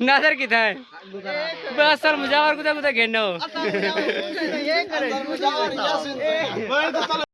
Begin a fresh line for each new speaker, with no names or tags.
नादर। किथा है? बस सर मुजावर कुदा कुदा घेनो